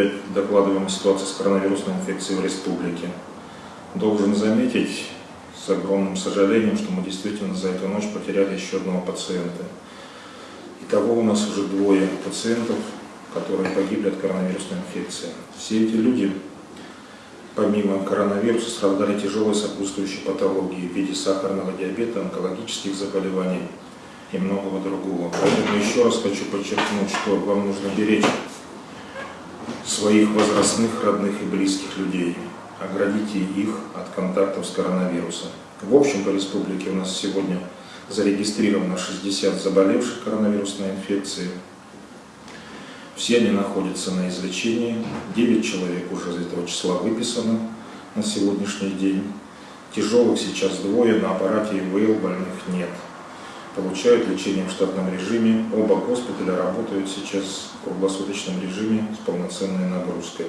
опять докладываем о ситуации с коронавирусной инфекцией в республике. Должен заметить с огромным сожалением, что мы действительно за эту ночь потеряли еще одного пациента. Итого у нас уже двое пациентов, которые погибли от коронавирусной инфекции. Все эти люди, помимо коронавируса, страдали тяжелой сопутствующей патологией в виде сахарного диабета, онкологических заболеваний и многого другого. Поэтому еще раз хочу подчеркнуть, что вам нужно беречь своих возрастных, родных и близких людей. Оградите их от контактов с коронавирусом. В общем, по республике у нас сегодня зарегистрировано 60 заболевших коронавирусной инфекцией. Все они находятся на излечении. 9 человек уже из этого числа выписано на сегодняшний день. Тяжелых сейчас двое, на аппарате ИВЛ больных нет получают лечение в штатном режиме. Оба госпиталя работают сейчас в круглосуточном режиме с полноценной нагрузкой.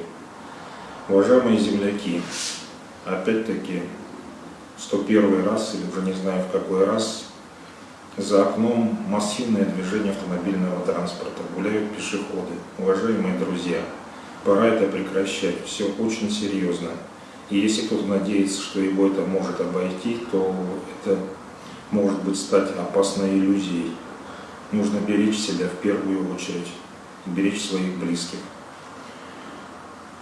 Уважаемые земляки, опять-таки, 101 раз или уже не знаю в какой раз, за окном массивное движение автомобильного транспорта, гуляют пешеходы. Уважаемые друзья, пора это прекращать, все очень серьезно. И если кто-то надеется, что его это может обойти, то это может быть стать опасной иллюзией. Нужно беречь себя в первую очередь, беречь своих близких.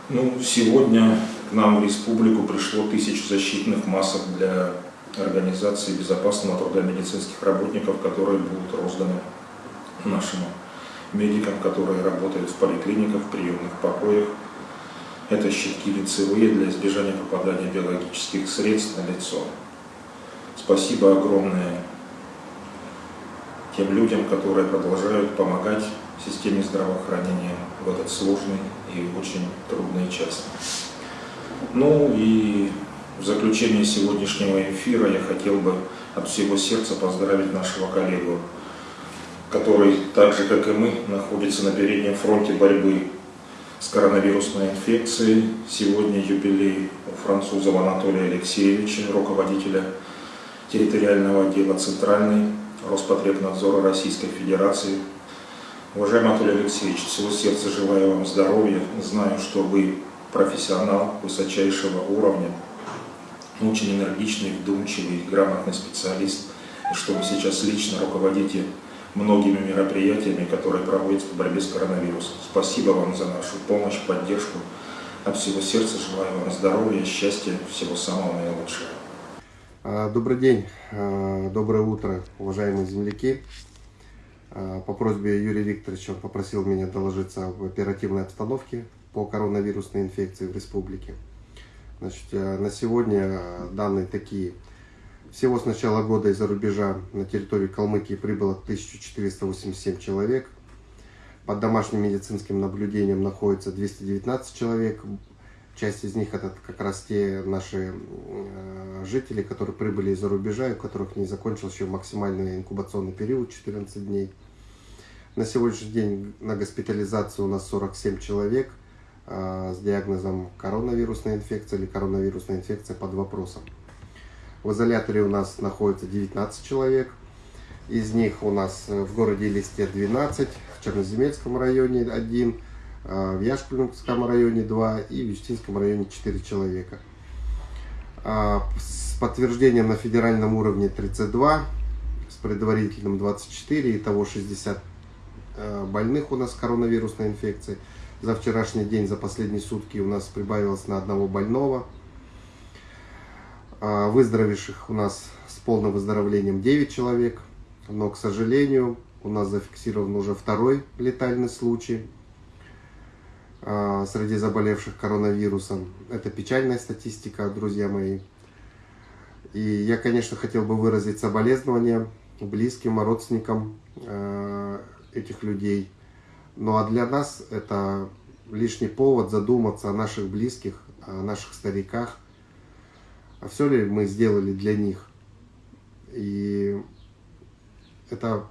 Ну, сегодня к нам в республику пришло тысячу защитных масок для организации безопасного труда медицинских работников, которые будут розданы нашим медикам, которые работают в поликлиниках, в приемных покоях. Это щитки лицевые для избежания попадания биологических средств на лицо. Спасибо огромное тем людям, которые продолжают помогать системе здравоохранения в этот сложный и очень трудный час. Ну и в заключение сегодняшнего эфира я хотел бы от всего сердца поздравить нашего коллегу, который, так же как и мы, находится на переднем фронте борьбы с коронавирусной инфекцией. Сегодня юбилей у француза Анатолия Алексеевича, руководителя территориального отдела Центральной Роспотребнадзора Российской Федерации. Уважаемый Анатолий Алексеевич, всего сердца желаю вам здоровья. Знаю, что вы профессионал высочайшего уровня, очень энергичный, вдумчивый, грамотный специалист, и что вы сейчас лично руководите многими мероприятиями, которые проводятся в борьбе с коронавирусом. Спасибо вам за нашу помощь, поддержку. От всего сердца желаю вам здоровья, счастья, всего самого наилучшего. А, добрый день, а, доброе утро, уважаемые земляки. А, по просьбе Юрия Викторовича попросил меня доложиться об оперативной обстановке по коронавирусной инфекции в республике. Значит, на сегодня данные такие. Всего с начала года из-за рубежа на территорию Калмыкии прибыло 1487 человек. Под домашним медицинским наблюдением находится 219 человек. Часть из них это как раз те наши э, жители, которые прибыли из-за рубежа, у которых не закончился еще максимальный инкубационный период 14 дней. На сегодняшний день на госпитализацию у нас 47 человек э, с диагнозом коронавирусная инфекция или коронавирусная инфекция под вопросом. В изоляторе у нас находится 19 человек. Из них у нас в городе Листе 12, в Черноземельском районе 1, а, в Яшкульском районе 2 и в Юстинском районе 4 человека. А, с подтверждением на федеральном уровне 32, с предварительным 24, итого 60 а, больных у нас коронавирусной инфекцией. За вчерашний день, за последние сутки у нас прибавилось на одного больного. Выздоровевших у нас с полным выздоровлением 9 человек. Но, к сожалению, у нас зафиксирован уже второй летальный случай – а, среди заболевших коронавирусом. Это печальная статистика, друзья мои. И я, конечно, хотел бы выразить соболезнования близким, родственникам а, этих людей. Ну а для нас это лишний повод задуматься о наших близких, о наших стариках. А все ли мы сделали для них? И это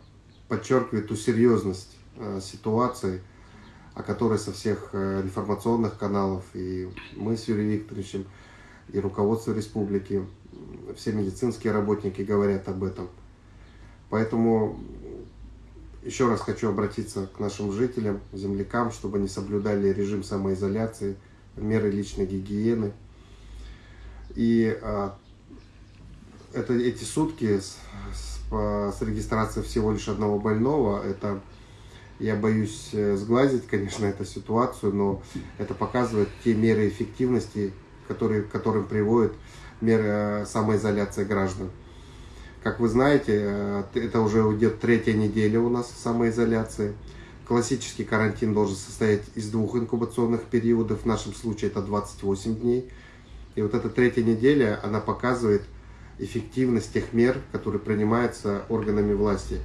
подчеркивает ту серьезность а, ситуации, о которой со всех э, информационных каналов, и мы с Юрием Викторовичем, и руководство республики, все медицинские работники говорят об этом. Поэтому еще раз хочу обратиться к нашим жителям, землякам, чтобы они соблюдали режим самоизоляции, меры личной гигиены. И а, это, эти сутки с, с, с регистрацией всего лишь одного больного, это я боюсь э, сглазить, конечно, эту ситуацию, но это показывает те меры эффективности, которые, к которым приводит меры э, самоизоляции граждан. Как вы знаете, э, это уже уйдет третья неделя у нас самоизоляции. Классический карантин должен состоять из двух инкубационных периодов, в нашем случае это 28 дней. И вот эта третья неделя, она показывает эффективность тех мер, которые принимаются органами власти.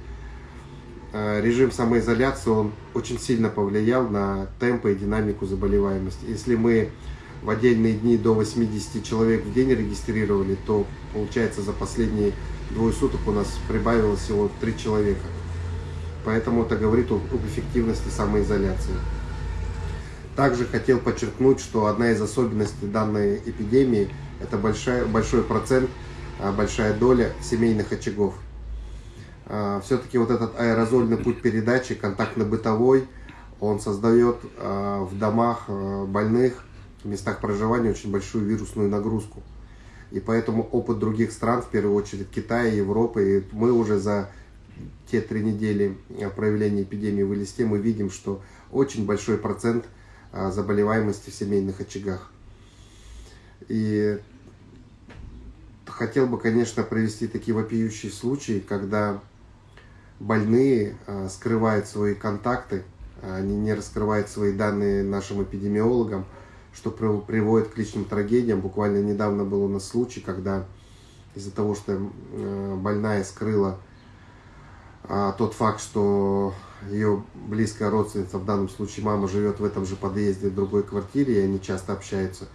Э, режим самоизоляции, он очень сильно повлиял на темпы и динамику заболеваемости. Если мы в отдельные дни до 80 человек в день регистрировали, то получается за последние двое суток у нас прибавилось всего 3 человека. Поэтому это говорит об эффективности самоизоляции. Также хотел подчеркнуть, что одна из особенностей данной эпидемии – это большой, большой процент, а, большая доля семейных очагов. А, Все-таки вот этот аэрозольный путь передачи, контактно-бытовой, он создает а, в домах больных, в местах проживания очень большую вирусную нагрузку. И поэтому опыт других стран, в первую очередь Китая, Европы, и мы уже за те три недели проявления эпидемии в Элисте, мы видим, что очень большой процент а, заболеваемости в семейных очагах. И хотел бы, конечно, провести такие вопиющие случаи, когда больные а, скрывают свои контакты, они не раскрывают свои данные нашим эпидемиологам, что приводит к личным трагедиям. Буквально недавно был у нас случай, когда из-за того, что э, больная скрыла а, тот факт, что ее близкая родственница, в данном случае мама, живет в этом же подъезде, в другой квартире, и они часто общаются,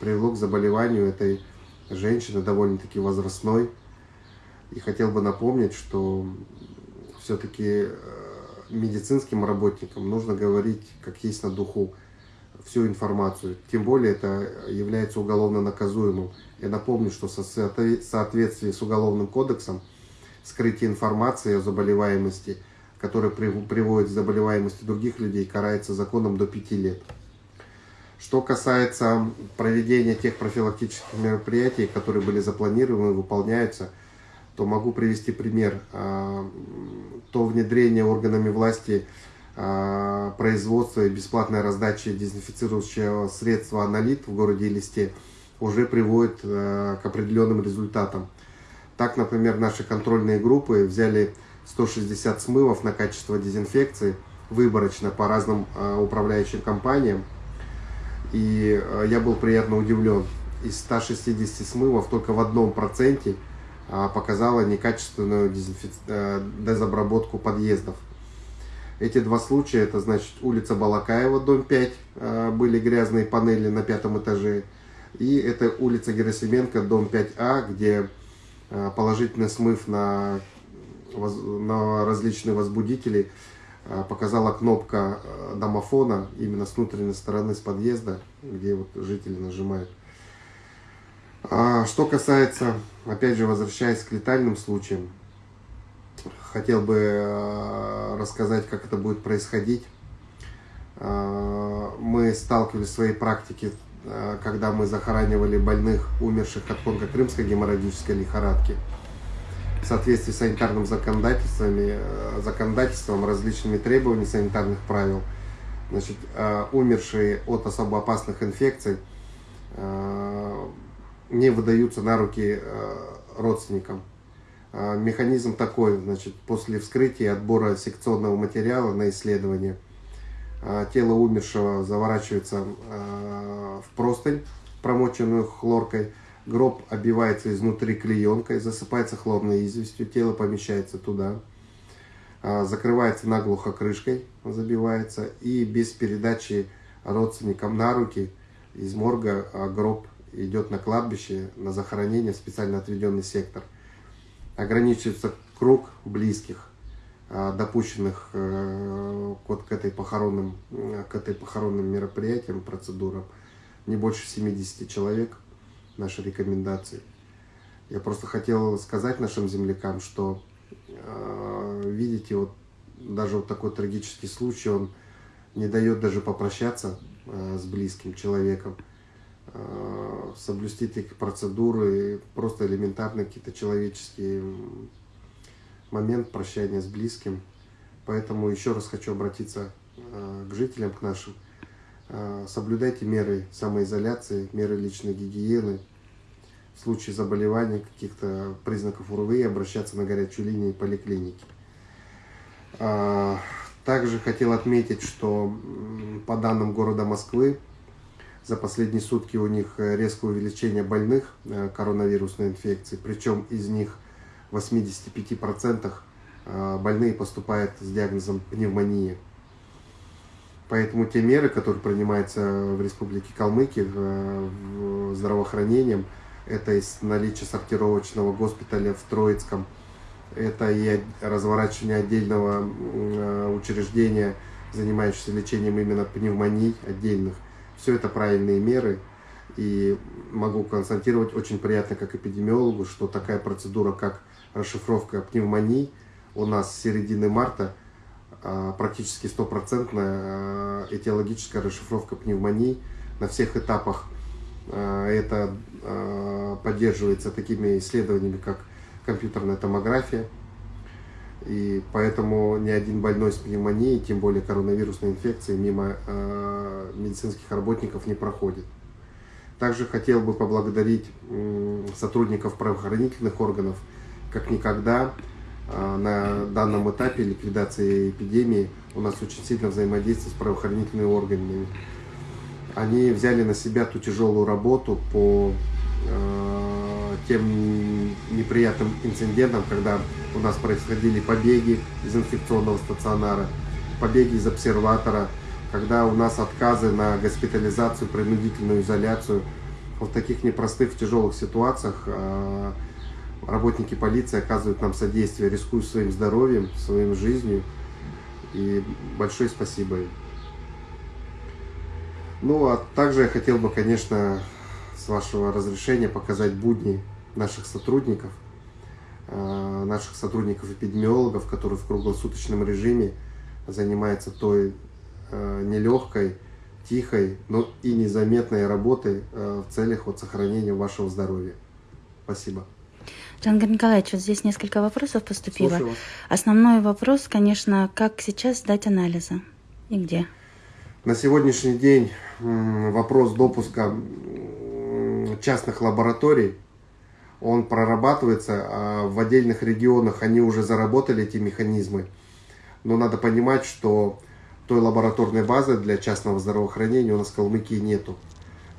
привело к заболеванию этой женщины, довольно-таки возрастной. И хотел бы напомнить, что все-таки э, медицинским работникам нужно говорить, как есть на духу, всю информацию. Тем более это является уголовно наказуемым. Я напомню, что в соответствии с Уголовным кодексом скрытие информации о заболеваемости, которая приводит к заболеваемости других людей, карается законом до 5 лет. Что касается проведения тех профилактических мероприятий, которые были запланированы и выполняются, то могу привести пример. А, то внедрение органами власти а, производства и бесплатной раздачи дезинфицирующего средства «Аналит» в городе Листе уже приводит а, к определенным результатам. Так, например, наши контрольные группы взяли 160 смывов на качество дезинфекции выборочно по разным управляющим компаниям. И я был приятно удивлен. Из 160 смывов только в одном проценте показала некачественную дезобработку подъездов. Эти два случая, это значит улица Балакаева, дом 5, а, были грязные панели на пятом этаже. И это улица Герасименко, дом 5А, где а, положительный смыв на, на различные возбудители а, показала кнопка домофона именно с внутренней стороны, с подъезда, где вот жители нажимают. Что касается, опять же, возвращаясь к летальным случаям, хотел бы э, рассказать, как это будет происходить. Э, мы сталкивались в своей практике, э, когда мы захоранивали больных, умерших от конго-крымской геморрагической лихорадки. В соответствии с санитарным законодательством, законодательством различными требованиями санитарных правил, значит, умершие от особо опасных инфекций не выдаются на руки родственникам. А, механизм такой, значит, после вскрытия и отбора секционного материала на исследование, а, тело умершего заворачивается а, в простынь, промоченную хлоркой, гроб обивается изнутри клеенкой, засыпается хлорной известью, тело помещается туда, закрывается наглухо крышкой, забивается, и без передачи родственникам на руки из морга гроб идет на кладбище, на захоронение в специально отведенный сектор – ограничивается круг близких, а, допущенных э, вот к, этой похоронным, к этой похоронным мероприятиям, процедурам, не больше 70 человек, наши рекомендации. Я просто хотел сказать нашим землякам, что, э, видите, вот даже вот такой трагический случай, он не дает даже попрощаться с близким человеком, соблюсти эти процедуры, просто элементарные какие-то человеческие момент прощания с близким. Поэтому еще раз хочу обратиться к жителям, к нашим. Соблюдайте меры самоизоляции, меры личной гигиены, в случае заболевания, каких-то признаков УРВИ, обращаться на горячую линию поликлиники. А, также хотел отметить, что по данным города Москвы, за последние сутки у них резкое увеличение больных э, коронавирусной инфекцией, причем из них 85% э, больные поступают с диагнозом пневмонии. Поэтому те меры, которые принимаются в Республике Калмыкия в здравоохранением, это из наличия сортировочного госпиталя в Троицком, это и разворачивание отдельного э, учреждения, занимающегося лечением именно пневмоний отдельных. Все это правильные меры. И могу констатировать очень приятно как эпидемиологу, что такая процедура, как расшифровка пневмоний, у нас с середины марта а, практически стопроцентная а, этиологическая расшифровка пневмоний на всех этапах а, это поддерживается такими исследованиями, как компьютерная томография. И поэтому ни один больной с пневмонией, тем более коронавирусной инфекцией, мимо а, медицинских работников не проходит. Также хотел бы поблагодарить сотрудников правоохранительных органов, как никогда на данном этапе ликвидации эпидемии у нас очень сильно взаимодействие с правоохранительными органами они взяли на себя ту тяжелую работу по э, тем неприятным инцидентам, когда у нас происходили побеги из инфекционного стационара, побеги из обсерватора, когда у нас отказы на госпитализацию, принудительную изоляцию. В таких непростых, тяжелых ситуациях э, работники полиции оказывают нам содействие, рискуя своим здоровьем, своим жизнью. И большое спасибо им. Ну, а также я хотел бы, конечно, с вашего разрешения показать будни наших сотрудников, наших сотрудников-эпидемиологов, которые в круглосуточном режиме занимаются той э, нелегкой, тихой, но и незаметной работой э, в целях вот сохранения вашего здоровья. Спасибо. Джангар Николаевич, вот здесь несколько вопросов поступило. Основной вопрос, конечно, как сейчас сдать анализы и где? На сегодняшний день вопрос допуска частных лабораторий, он прорабатывается, а в отдельных регионах они уже заработали эти механизмы. Но надо понимать, что той лабораторной базы для частного здравоохранения у нас в Калмыкии нету.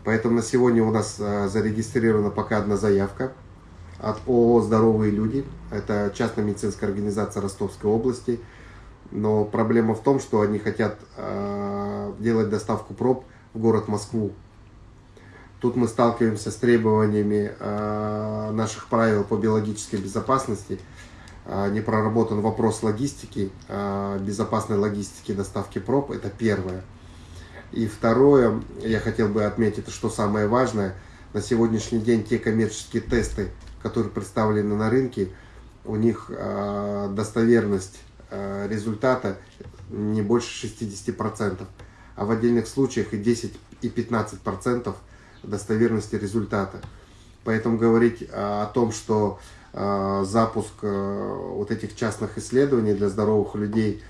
Поэтому на сегодня у нас а, зарегистрирована пока одна заявка от ООО «Здоровые люди». Это частная медицинская организация Ростовской области. Но проблема в том, что они хотят э, делать доставку проб в город Москву. Тут мы сталкиваемся с требованиями э, наших правил по биологической безопасности. Э, не проработан вопрос логистики, э, безопасной логистики доставки проб. Это первое. И второе, я хотел бы отметить, что самое важное, на сегодняшний день те коммерческие тесты, которые представлены на рынке, у них достоверность результата не больше 60% а в отдельных случаях и 10 и 15 процентов достоверности результата. Поэтому говорить а, о том, что а, запуск а, вот этих частных исследований для здоровых людей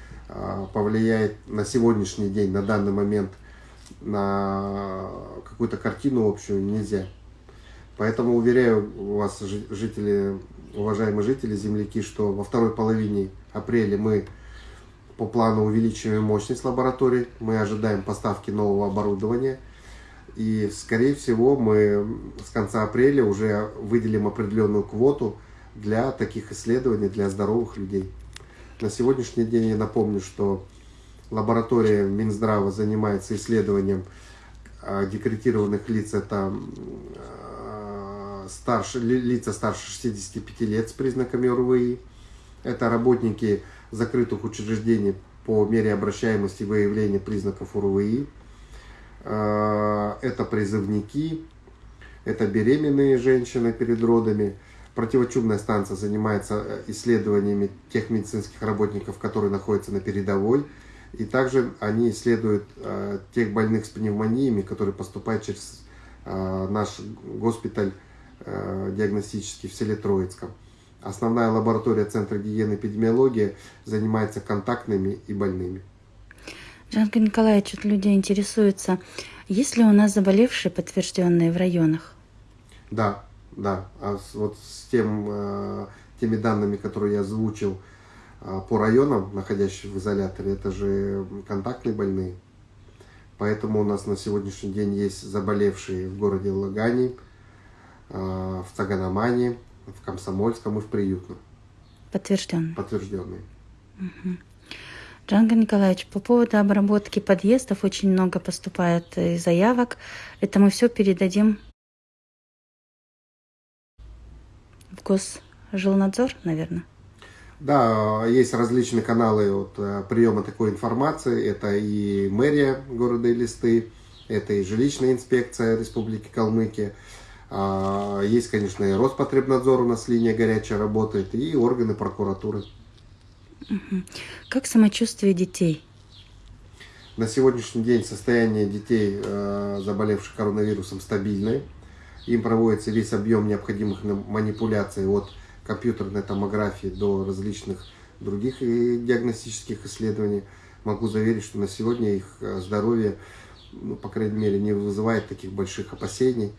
повлияет на сегодняшний день, на данный момент на какую-то картину общую нельзя. Поэтому уверяю вас, жители, уважаемые жители, земляки, что во второй половине апреля мы по плану увеличиваем мощность лаборатории, мы ожидаем поставки нового оборудования. И, скорее всего, мы с конца апреля уже выделим определенную квоту для таких исследований для здоровых людей. На сегодняшний день я напомню, что лаборатория Минздрава занимается исследованием а, декретированных лиц. Это а, старше, лица старше 65 лет с признаками ОРВИ. Это работники закрытых учреждений по мере обращаемости выявления признаков УРВИ. А, это призывники, это беременные женщины перед родами. Противочумная станция занимается э, исследованиями тех медицинских работников, которые находятся на передовой. И также они исследуют э, тех больных с пневмониями, которые поступают через э, наш госпиталь э, диагностический в селе Троицком. Основная лаборатория Центра гигиены и эпидемиологии занимается контактными и больными. Джангар Николаевич, вот люди интересуются, есть ли у нас заболевшие, подтвержденные в районах? Да, да. А вот с тем, э, теми данными, которые я озвучил э, по районам, находящимся в изоляторе, это же контактные больные. Поэтому у нас на сегодняшний день есть заболевшие в городе Лагани, э, в Цаганамане, в Комсомольском и в Приютном. Подтвержденные. Подтвержденные. Джангар Николаевич, по поводу обработки подъездов очень много поступает э, заявок. Это мы все передадим в Госжилнадзор, наверное. Да, есть различные каналы вот, э, приема такой информации. Это и мэрия города Элисты, это и жилищная инспекция Республики Калмыкия. А, Есть, конечно, и Роспотребнадзор у нас линия горячая работает, и органы прокуратуры. Как самочувствие детей? На сегодняшний день состояние детей, э, заболевших коронавирусом, стабильное. Им проводится весь объем необходимых манипуляций от компьютерной томографии до различных других э, диагностических исследований. Могу заверить, что на сегодня их э, здоровье, ну, по крайней мере, не вызывает таких больших опасений.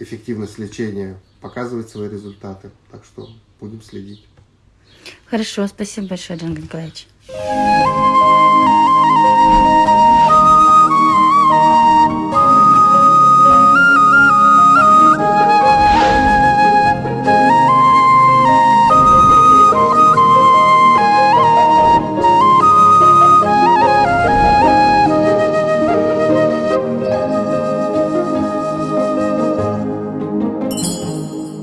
Эффективность лечения показывает свои результаты, так что будем следить. Хорошо, спасибо большое, Джангар Николаевич.